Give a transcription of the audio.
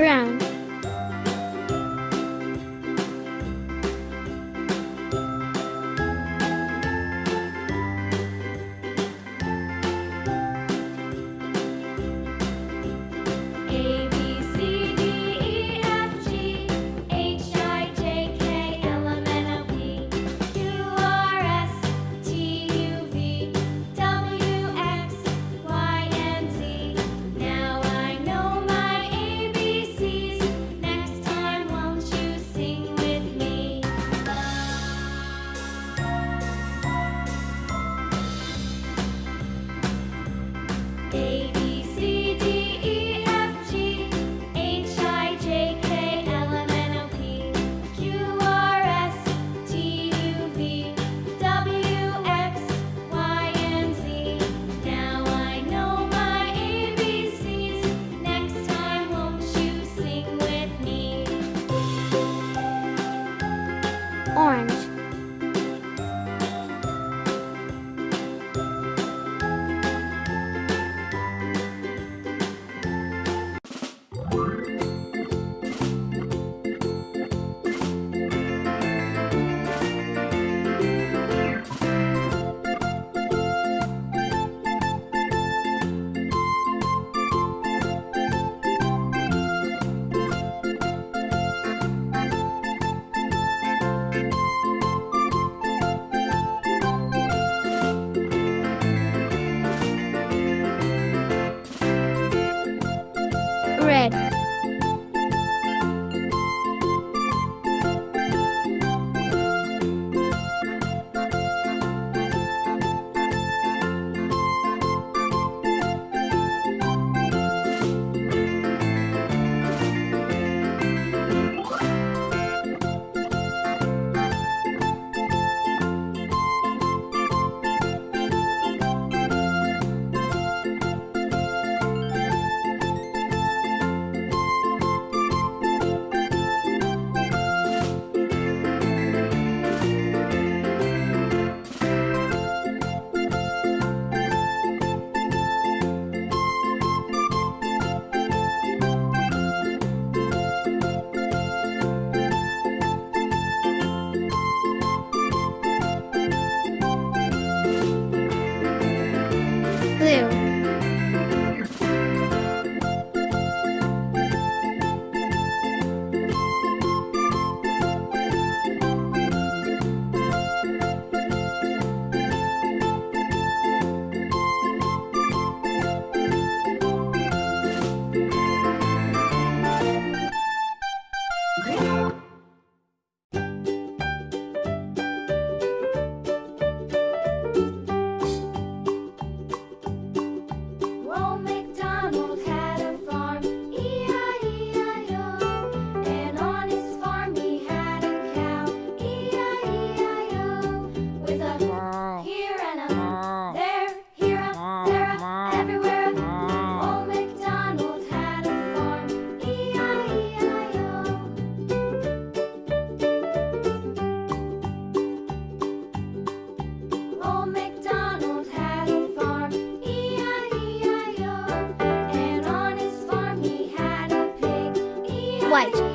Brown. White.